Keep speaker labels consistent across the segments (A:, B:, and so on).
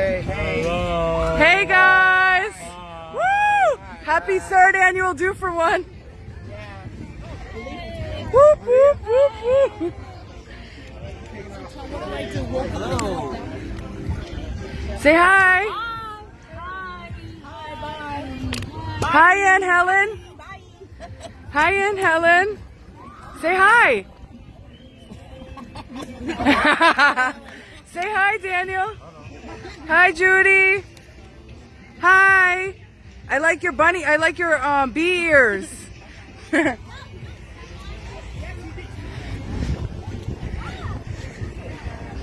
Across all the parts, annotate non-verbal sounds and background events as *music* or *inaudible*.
A: Hello.
B: Hey guys! Woo! Happy third annual Do for One. Whoop, whoop, whoop, whoop. Say hi. Hi, Aunt Helen. Hi, Aunt Helen. Say hi. *laughs* Say hi, Daniel. Hi, Judy. Hi. I like your bunny. I like your um, bee ears. *laughs*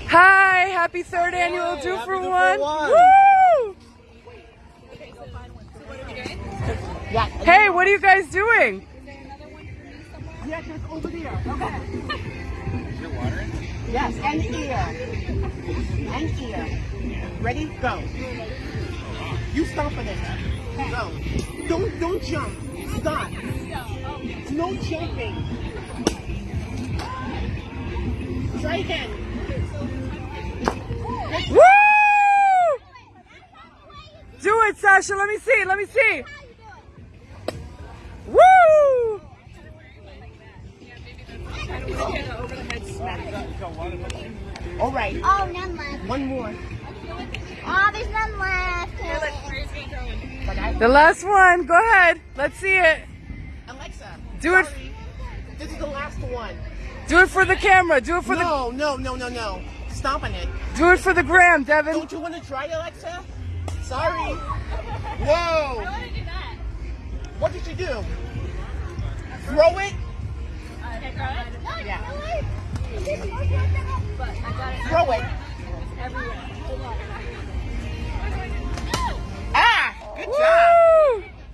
B: Hi. Happy third annual Do for
A: for
B: One.
A: One.
B: Woo! Hey, what are you guys doing?
C: Yeah, just over there. Okay. *laughs* Yes, and ear. And ear. Ready? Go. You stop for this. Go. Don't don't jump. Stop. No jumping. Try again.
B: Woo! Do it, Sasha. Let me see. Let me see. Woo!
C: All right.
D: Oh, none left.
C: One more.
D: Oh, there's none left.
B: The last one. Go ahead. Let's see it.
C: Alexa.
B: Do it.
C: This is the last one.
B: Do it for the camera. Do it for the.
C: No, no, no, no, no. Stop on it.
B: Do it for the gram, Devin.
C: Don't you want to try, it, Alexa? Sorry. Whoa. What did you do? Throw it? Yeah. Throw it.